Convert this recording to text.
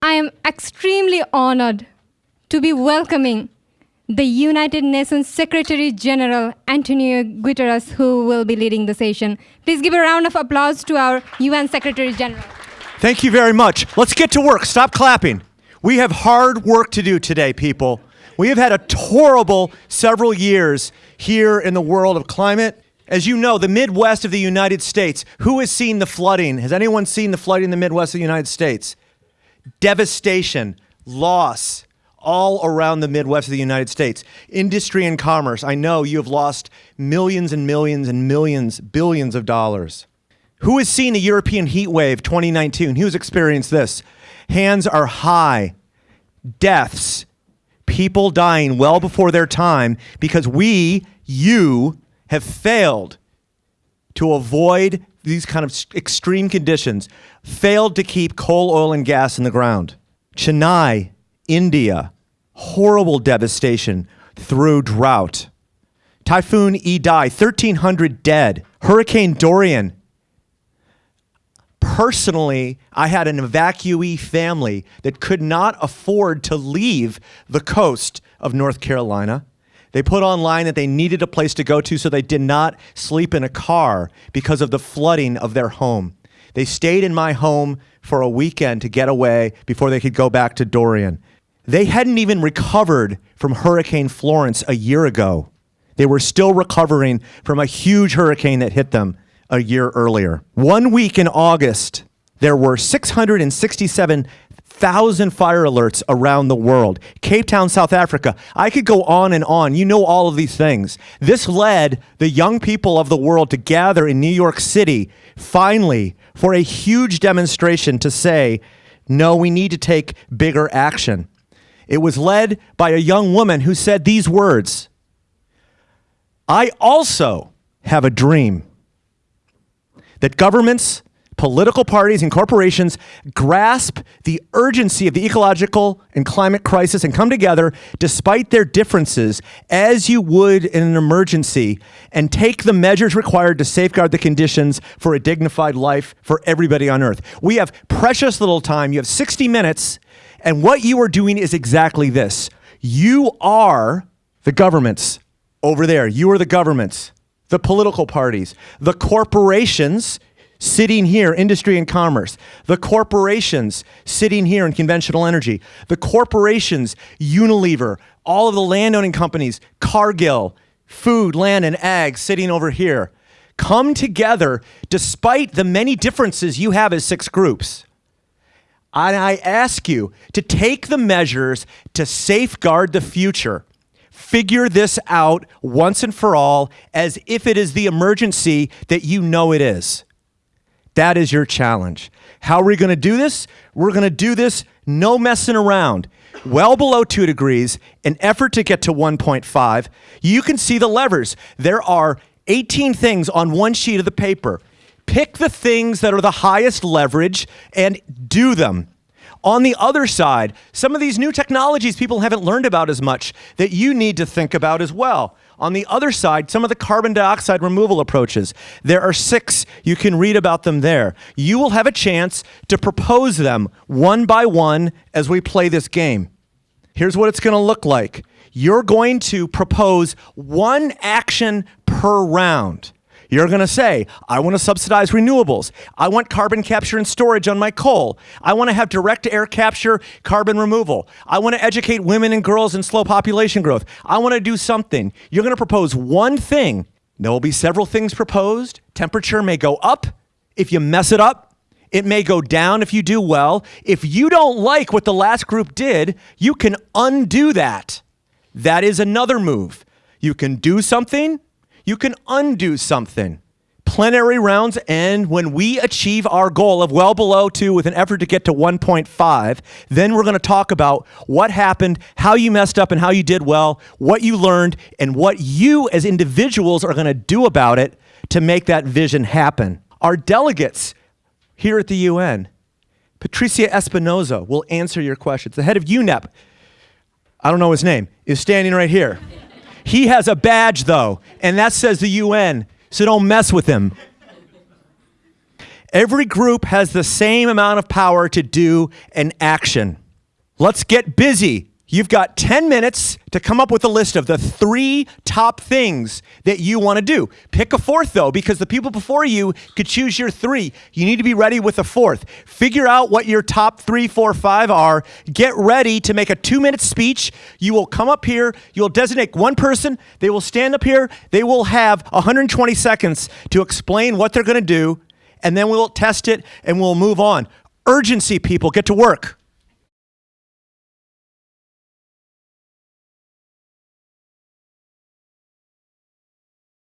I am extremely honored to be welcoming the United Nations Secretary General Antonio Guterres, who will be leading the session. Please give a round of applause to our UN Secretary General. Thank you very much. Let's get to work. Stop clapping. We have hard work to do today, people. We have had a horrible several years here in the world of climate. As you know, the Midwest of the United States, who has seen the flooding? Has anyone seen the flooding in the Midwest of the United States? Devastation, loss, all around the Midwest of the United States. Industry and commerce, I know you have lost millions and millions and millions, billions of dollars. Who has seen the European heat wave 2019? Who's experienced this? Hands are high. Deaths, people dying well before their time because we, you, have failed to avoid these kind of extreme conditions, failed to keep coal, oil, and gas in the ground. Chennai, India, horrible devastation through drought. Typhoon Idai, 1,300 dead. Hurricane Dorian. Personally, I had an evacuee family that could not afford to leave the coast of North Carolina. They put online that they needed a place to go to, so they did not sleep in a car because of the flooding of their home. They stayed in my home for a weekend to get away before they could go back to Dorian. They hadn't even recovered from Hurricane Florence a year ago. They were still recovering from a huge hurricane that hit them a year earlier. One week in August, there were 667 thousand fire alerts around the world. Cape Town, South Africa. I could go on and on. You know all of these things. This led the young people of the world to gather in New York City, finally, for a huge demonstration to say, no, we need to take bigger action. It was led by a young woman who said these words I also have a dream that governments political parties and corporations grasp the urgency of the ecological and climate crisis and come together despite their differences as you would in an emergency and take the measures required to safeguard the conditions for a dignified life for everybody on earth. We have precious little time. You have 60 minutes and what you are doing is exactly this. You are the governments over there. You are the governments, the political parties, the corporations sitting here, industry and commerce, the corporations sitting here in conventional energy, the corporations, Unilever, all of the landowning companies, Cargill, food, land, and ag sitting over here, come together despite the many differences you have as six groups. And I ask you to take the measures to safeguard the future. Figure this out once and for all as if it is the emergency that you know it is. That is your challenge. How are we going to do this? We're going to do this no messing around. Well below two degrees, an effort to get to 1.5. You can see the levers. There are 18 things on one sheet of the paper. Pick the things that are the highest leverage and do them. On the other side, some of these new technologies people haven't learned about as much that you need to think about as well. On the other side, some of the carbon dioxide removal approaches. There are six. You can read about them there. You will have a chance to propose them one by one as we play this game. Here's what it's going to look like. You're going to propose one action per round. You're going to say, I want to subsidize renewables. I want carbon capture and storage on my coal. I want to have direct air capture, carbon removal. I want to educate women and girls and slow population growth. I want to do something. You're going to propose one thing. There will be several things proposed. Temperature may go up if you mess it up. It may go down if you do well. If you don't like what the last group did, you can undo that. That is another move. You can do something you can undo something. Plenary rounds end when we achieve our goal of well below two with an effort to get to 1.5. Then we're going to talk about what happened, how you messed up and how you did well, what you learned, and what you as individuals are going to do about it to make that vision happen. Our delegates here at the UN, Patricia Espinosa, will answer your questions. The head of UNEP, I don't know his name, is standing right here. He has a badge, though, and that says the UN, so don't mess with him. Every group has the same amount of power to do an action. Let's get busy. You've got 10 minutes to come up with a list of the three top things that you want to do. Pick a fourth, though, because the people before you could choose your three. You need to be ready with a fourth. Figure out what your top three, four, five are. Get ready to make a two minute speech. You will come up here, you'll designate one person, they will stand up here, they will have 120 seconds to explain what they're going to do, and then we'll test it and we'll move on. Urgency, people, get to work.